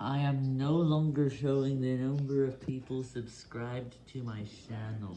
I am no longer showing the number of people subscribed to my channel.